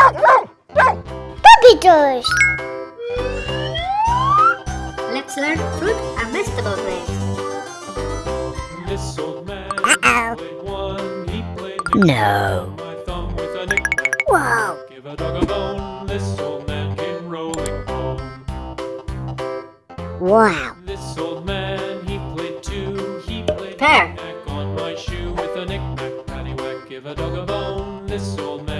Puppy toys! Let's learn fruit and vegetable names. This old man uh -oh. No. Whoa. Give a dog a bone, this old man came rolling home. Wow. This old man, he played two, he played Pear. knick on my shoe with a knick-knack, paddywhack. Give a dog a bone, this old man.